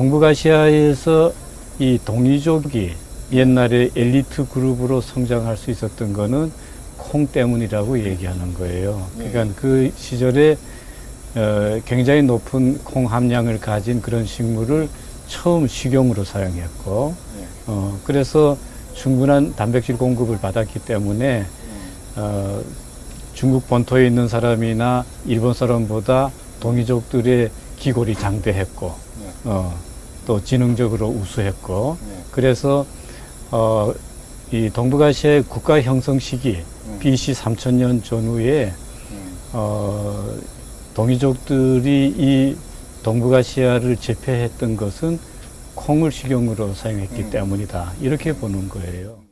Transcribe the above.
동북아시아에서 이 동이족이 옛날에 엘리트 그룹으로 성장할 수 있었던 거는 콩 때문이라고 얘기하는 거예요. 네. 그러니까 그 시절에 어, 굉장히 높은 콩 함량을 가진 그런 식물을 처음 식용으로 사용했고, 네. 어, 그래서 충분한 단백질 공급을 받았기 때문에 음. 어, 중국 본토에 있는 사람이나 일본 사람보다 동이족들의 기골이 장대했고, 네. 어, 또 지능적으로 우수했고, 네. 그래서 어, 이 동북아시아의 국가 형성 시기 음. BC 3000년 전후에 음. 어, 동이족들이 이 동북아시아를 제패했던 것은 콩을 식용으로 사용했기 음. 때문이다. 이렇게 보는 거예요.